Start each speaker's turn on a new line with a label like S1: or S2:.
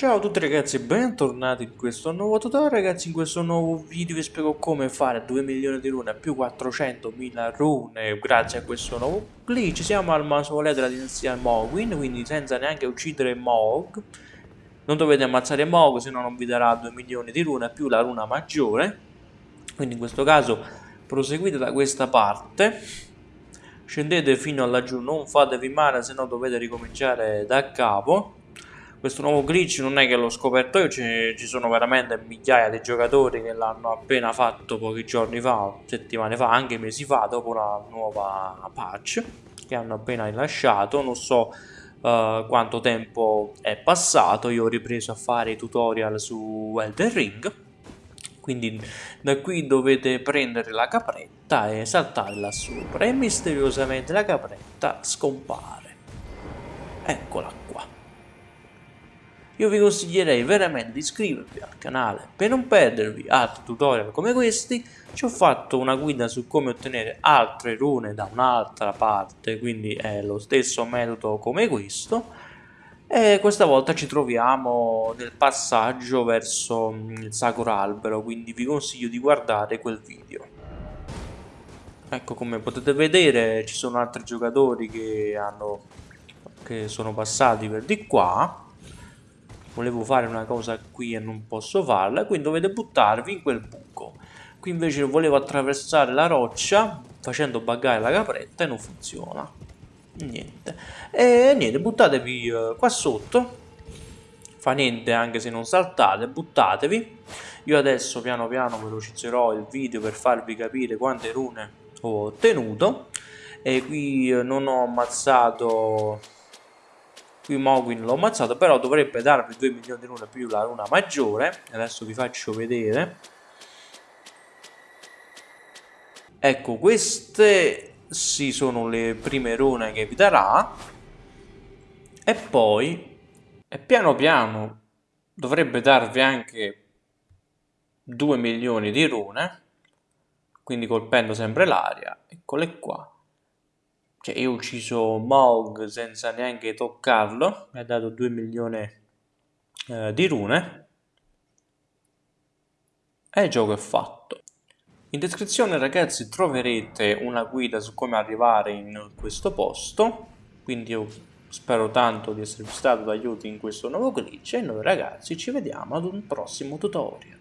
S1: Ciao a tutti ragazzi e bentornati in questo nuovo tutorial. Ragazzi in questo nuovo video vi spiego come fare 2 milioni di rune più 400.000 rune grazie a questo nuovo glitch siamo al mausoleo della dinastia Mogwin quindi senza neanche uccidere Mog. Non dovete ammazzare Mog se no non vi darà 2 milioni di rune più la runa maggiore. Quindi in questo caso proseguite da questa parte. Scendete fino a laggiù non fatevi male se no dovete ricominciare da capo questo nuovo glitch non è che l'ho scoperto io, ci sono veramente migliaia di giocatori che l'hanno appena fatto pochi giorni fa, settimane fa, anche mesi fa, dopo la nuova patch che hanno appena rilasciato, non so uh, quanto tempo è passato, io ho ripreso a fare i tutorial su Elden Ring, quindi da qui dovete prendere la capretta e saltare là sopra e misteriosamente la capretta scompare. Eccola io vi consiglierei veramente di iscrivervi al canale per non perdervi altri tutorial come questi. Ci ho fatto una guida su come ottenere altre rune da un'altra parte quindi è lo stesso metodo come questo. E questa volta ci troviamo nel passaggio verso mm, il sacro albero quindi vi consiglio di guardare quel video. Ecco come potete vedere ci sono altri giocatori che hanno che sono passati per di qua volevo fare una cosa qui e non posso farla, quindi dovete buttarvi in quel buco. Qui invece volevo attraversare la roccia facendo buggare la capretta e non funziona. Niente. E niente, buttatevi uh, qua sotto. Fa niente anche se non saltate, buttatevi. Io adesso piano piano velocizzerò il video per farvi capire quante rune ho ottenuto. E qui uh, non ho ammazzato qui Mogwin l'ho ammazzato però dovrebbe darvi 2 milioni di rune più la runa maggiore. Adesso vi faccio vedere. Ecco queste sì sono le prime rune che vi darà. E poi e piano piano dovrebbe darvi anche 2 milioni di rune. Quindi colpendo sempre l'aria eccole qua cioè io ho ucciso Mog senza neanche toccarlo, mi ha dato 2 milioni eh, di rune e il gioco è fatto. In descrizione ragazzi troverete una guida su come arrivare in questo posto, quindi io spero tanto di esservi stato d'aiuto in questo nuovo glitch e noi ragazzi ci vediamo ad un prossimo tutorial.